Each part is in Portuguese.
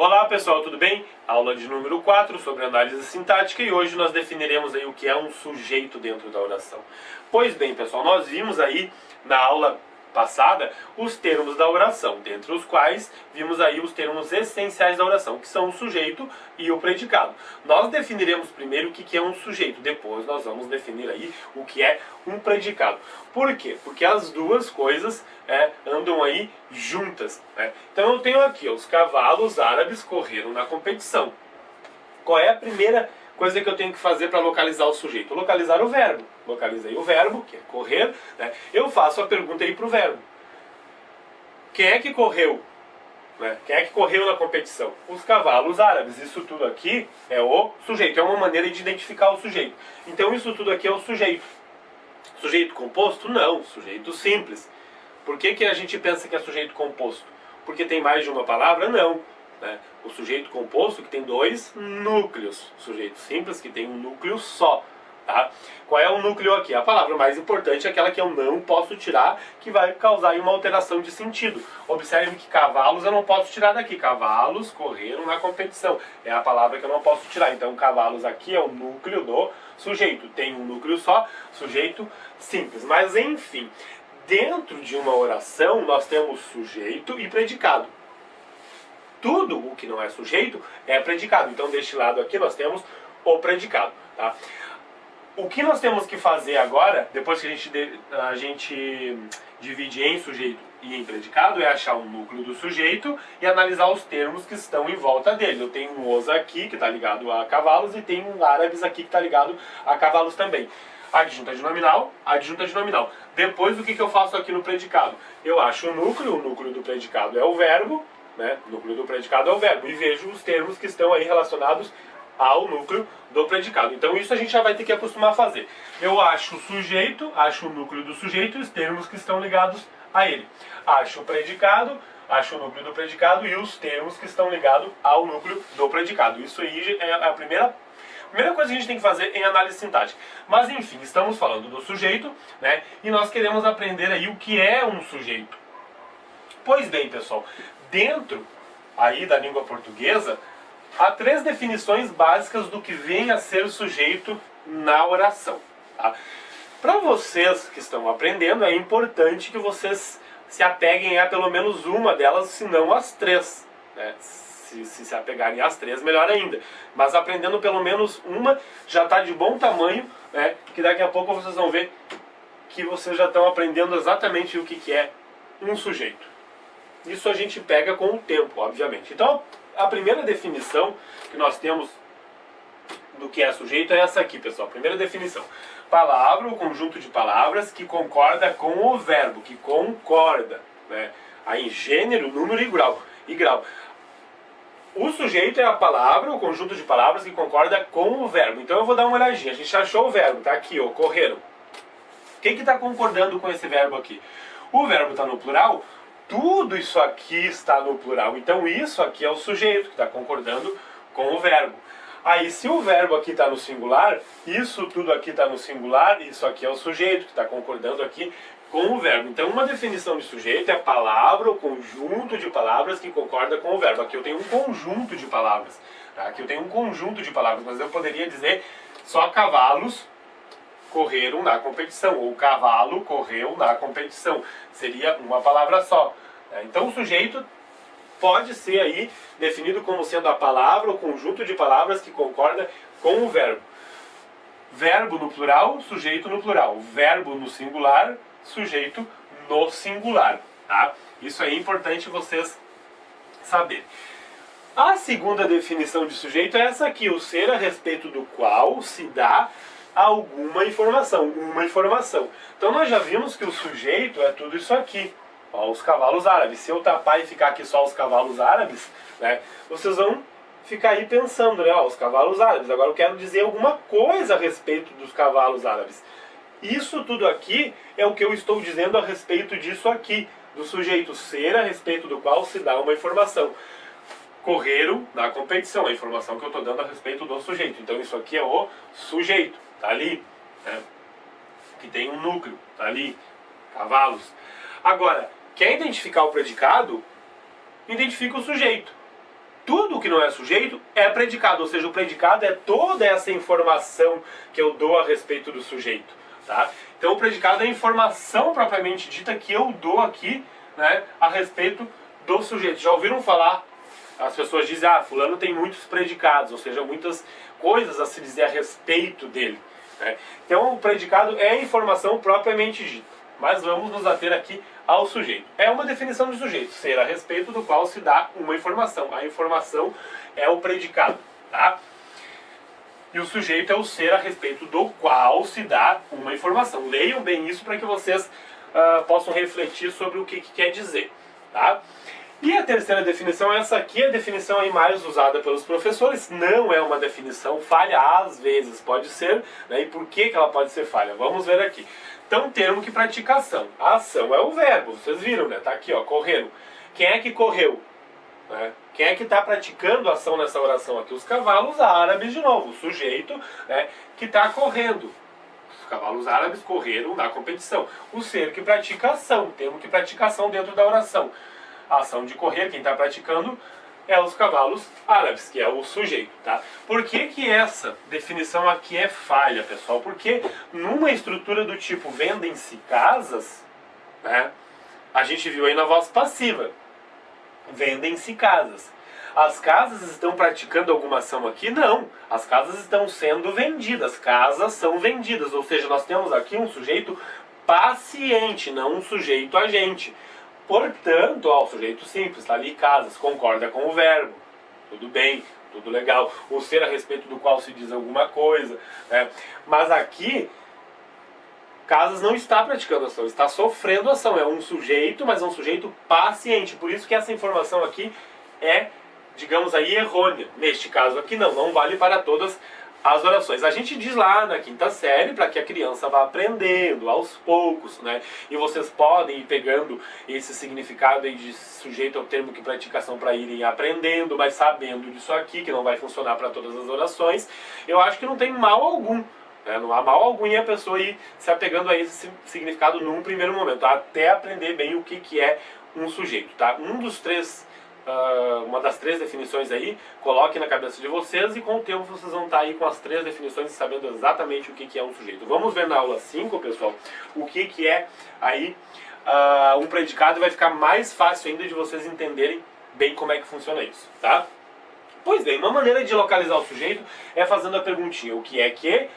Olá pessoal, tudo bem? Aula de número 4 sobre análise sintática e hoje nós definiremos aí o que é um sujeito dentro da oração. Pois bem pessoal, nós vimos aí na aula passada os termos da oração, dentre os quais vimos aí os termos essenciais da oração, que são o sujeito e o predicado. Nós definiremos primeiro o que é um sujeito, depois nós vamos definir aí o que é um predicado. Por quê? Porque as duas coisas é, andam aí juntas. Né? Então eu tenho aqui, os cavalos árabes correram na competição. Qual é a primeira coisa que eu tenho que fazer para localizar o sujeito? Localizar o verbo. Localizei o verbo, que é correr. Né? Eu faço a pergunta aí para o verbo. Quem é que correu? Né? Quem é que correu na competição? Os cavalos árabes. Isso tudo aqui é o sujeito. É uma maneira de identificar o sujeito. Então isso tudo aqui é o sujeito. Sujeito composto? Não. Sujeito simples. Por que, que a gente pensa que é sujeito composto? Porque tem mais de uma palavra? Não. Né? O sujeito composto que tem dois núcleos. O sujeito simples que tem um núcleo só. Tá? Qual é o núcleo aqui? A palavra mais importante é aquela que eu não posso tirar, que vai causar uma alteração de sentido. Observe que cavalos eu não posso tirar daqui. Cavalos correram na competição. É a palavra que eu não posso tirar. Então, cavalos aqui é o núcleo do sujeito. Tem um núcleo só, sujeito simples. Mas, enfim, dentro de uma oração nós temos sujeito e predicado tudo o que não é sujeito é predicado. Então, deste lado aqui, nós temos o predicado. Tá? O que nós temos que fazer agora, depois que a gente, a gente divide em sujeito e em predicado, é achar o núcleo do sujeito e analisar os termos que estão em volta dele. Eu tenho um os aqui, que está ligado a cavalos, e tenho um árabes aqui, que está ligado a cavalos também. Adjunta de nominal, adjunta de nominal. Depois, o que, que eu faço aqui no predicado? Eu acho o núcleo, o núcleo do predicado é o verbo, né? Núcleo do predicado é o verbo. E vejo os termos que estão aí relacionados ao núcleo do predicado. Então isso a gente já vai ter que acostumar a fazer. Eu acho o sujeito, acho o núcleo do sujeito e os termos que estão ligados a ele. Acho o predicado, acho o núcleo do predicado e os termos que estão ligados ao núcleo do predicado. Isso aí é a primeira primeira coisa que a gente tem que fazer em análise sintática. Mas enfim, estamos falando do sujeito, né? E nós queremos aprender aí o que é um sujeito. Pois bem, pessoal, dentro aí da língua portuguesa, há três definições básicas do que vem a ser sujeito na oração. Tá? Para vocês que estão aprendendo, é importante que vocês se apeguem a pelo menos uma delas, se não as três. Né? Se, se, se apegarem às três, melhor ainda. Mas aprendendo pelo menos uma, já está de bom tamanho, né? que daqui a pouco vocês vão ver que vocês já estão aprendendo exatamente o que, que é um sujeito. Isso a gente pega com o tempo, obviamente. Então, a primeira definição que nós temos do que é sujeito é essa aqui, pessoal. Primeira definição. Palavra ou conjunto de palavras que concorda com o verbo, que concorda. Né? Aí gênero, número e grau. E grau. O sujeito é a palavra, o conjunto de palavras que concorda com o verbo. Então eu vou dar uma olhadinha. A gente achou o verbo, tá aqui, ó. O que está concordando com esse verbo aqui? O verbo está no plural, tudo isso aqui está no plural. Então isso aqui é o sujeito que está concordando com o verbo. Aí se o verbo aqui está no singular, isso tudo aqui está no singular, isso aqui é o sujeito que está concordando aqui com o verbo. Então uma definição de sujeito é palavra, o conjunto de palavras que concorda com o verbo. Aqui eu tenho um conjunto de palavras. Tá? Aqui eu tenho um conjunto de palavras, mas eu poderia dizer só cavalos correram na competição, ou cavalo correu na competição. Seria uma palavra só. Né? Então o sujeito pode ser aí definido como sendo a palavra, o conjunto de palavras que concorda com o verbo. Verbo no plural, sujeito no plural. Verbo no singular, sujeito no singular. Tá? Isso é importante vocês saberem. A segunda definição de sujeito é essa aqui, o ser a respeito do qual se dá alguma informação, uma informação. Então nós já vimos que o sujeito é tudo isso aqui, ó, os cavalos árabes. Se eu tapar e ficar aqui só os cavalos árabes, né, vocês vão ficar aí pensando, né, ó, os cavalos árabes. Agora eu quero dizer alguma coisa a respeito dos cavalos árabes. Isso tudo aqui é o que eu estou dizendo a respeito disso aqui, do sujeito ser a respeito do qual se dá uma informação correram na competição, a informação que eu estou dando a respeito do sujeito. Então isso aqui é o sujeito, tá ali, né? que tem um núcleo, tá ali, cavalos. Agora, quer identificar o predicado? Identifica o sujeito. tudo que não é sujeito é predicado, ou seja, o predicado é toda essa informação que eu dou a respeito do sujeito. Tá? Então o predicado é a informação propriamente dita que eu dou aqui né, a respeito do sujeito. Já ouviram falar? As pessoas dizem, ah, fulano tem muitos predicados, ou seja, muitas coisas a se dizer a respeito dele. Né? Então o predicado é informação propriamente dita. Mas vamos nos ater aqui ao sujeito. É uma definição de sujeito, ser a respeito do qual se dá uma informação. A informação é o predicado, tá? E o sujeito é o ser a respeito do qual se dá uma informação. Leiam bem isso para que vocês uh, possam refletir sobre o que, que, quer dizer, tá? E a terceira definição, essa aqui é a definição aí mais usada pelos professores, não é uma definição falha, às vezes pode ser, né? e por que, que ela pode ser falha? Vamos ver aqui. Então, termo que pratica ação. A ação é o verbo, vocês viram, né? Tá aqui, ó, correndo. Quem é que correu? Né? Quem é que está praticando ação nessa oração aqui? Os cavalos árabes, de novo, o sujeito né, que está correndo. Os cavalos árabes correram na competição. O ser que pratica ação, termo que pratica ação dentro da oração. A ação de correr, quem está praticando é os cavalos árabes, que é o sujeito, tá? Por que que essa definição aqui é falha, pessoal? Porque numa estrutura do tipo vendem-se casas, né? A gente viu aí na voz passiva, vendem-se casas. As casas estão praticando alguma ação aqui? Não. As casas estão sendo vendidas. Casas são vendidas. Ou seja, nós temos aqui um sujeito paciente, não um sujeito agente. Portanto, ó, o sujeito simples, está ali casas, concorda com o verbo. Tudo bem, tudo legal. O ser a respeito do qual se diz alguma coisa. Né? Mas aqui, casas não está praticando ação, está sofrendo ação. É um sujeito, mas é um sujeito paciente. Por isso que essa informação aqui é, digamos aí, errônea. Neste caso aqui não, não vale para todas as orações. A gente diz lá na quinta série para que a criança vá aprendendo aos poucos, né? E vocês podem ir pegando esse significado aí de sujeito ao termo que praticação para irem aprendendo, mas sabendo disso aqui, que não vai funcionar para todas as orações. Eu acho que não tem mal algum. Né? Não há mal algum em a pessoa ir se apegando a esse significado num primeiro momento, até aprender bem o que, que é um sujeito. Tá? Um dos três uh, uma das três definições aí, coloque na cabeça de vocês e com o tempo vocês vão estar aí com as três definições sabendo exatamente o que, é um sujeito. Vamos ver na aula 5, pessoal, o que, que é aí uh, um predicado e vai ficar mais fácil ainda de vocês entenderem bem como é que funciona isso, tá? Pois bem, uma maneira de localizar o sujeito é fazendo a perguntinha, o que é que,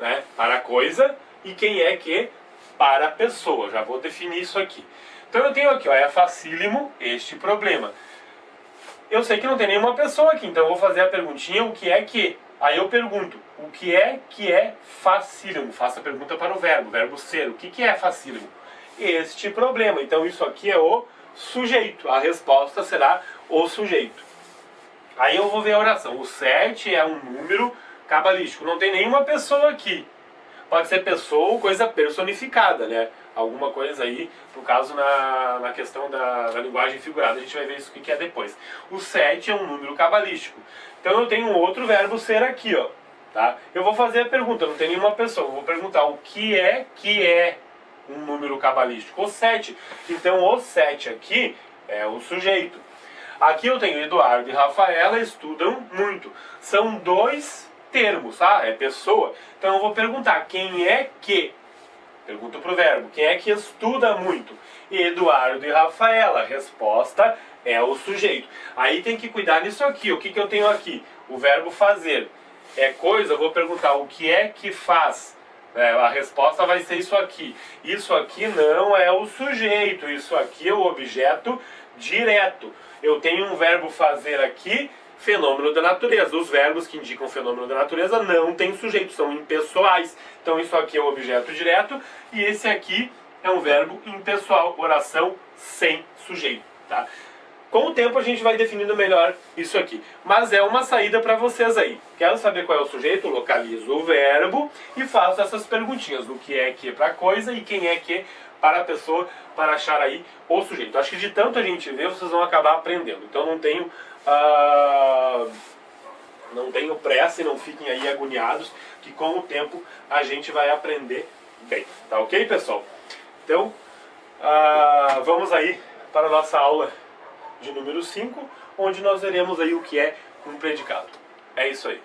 né, para a coisa, e quem é que para a pessoa. Já vou definir isso aqui. Então eu tenho aqui, ó, é facílimo este problema eu sei que não tem nenhuma pessoa aqui, então eu vou fazer a perguntinha, o que é que? Aí eu pergunto, o que é que é facílimo? Faça a pergunta para o verbo, verbo ser, o que, que é facílimo? Este problema, então isso aqui é o sujeito, a resposta será o sujeito. Aí eu vou ver a oração, o 7 é um número cabalístico, não tem nenhuma pessoa aqui. Pode ser pessoa ou coisa personificada, né? Alguma coisa aí, no caso na, na questão da, da linguagem figurada, a gente vai ver isso que é depois. O 7 é um número cabalístico. Então eu tenho outro verbo ser aqui, ó. Tá? Eu vou fazer a pergunta, não tem nenhuma pessoa, eu vou perguntar o que é que é um número cabalístico? O 7. Então o 7 aqui é o sujeito. Aqui eu tenho Eduardo e Rafaela estudam muito. São dois termos, tá? É pessoa. Então eu vou perguntar quem é que Pergunta para o verbo. Quem é que estuda muito? Eduardo e Rafaela. A resposta é o sujeito. Aí tem que cuidar nisso aqui. O que, que eu tenho aqui? O verbo fazer. É coisa, eu vou perguntar o que é que faz. É, a resposta vai ser isso aqui. Isso aqui não é o sujeito. Isso aqui é o objeto direto. Eu tenho um verbo fazer aqui fenômeno da natureza. Os verbos que indicam fenômeno da natureza não têm sujeito, são impessoais. Então isso aqui é o objeto direto e esse aqui é um verbo impessoal, oração sem sujeito. Tá? Com o tempo a gente vai definindo melhor isso aqui. Mas é uma saída para vocês aí. Quero saber qual é o sujeito, localizo o verbo e faço essas perguntinhas. O que é que para coisa e quem é que para a pessoa, para achar aí o sujeito. Acho que de tanto a gente ver, vocês vão acabar aprendendo. Então não tenho ah, não tenham pressa e não fiquem aí agoniados, que com o tempo a gente vai aprender bem. Tá ok, pessoal? Então, ah, vamos aí para a nossa aula de número 5, onde nós veremos aí o que é um predicado. É isso aí.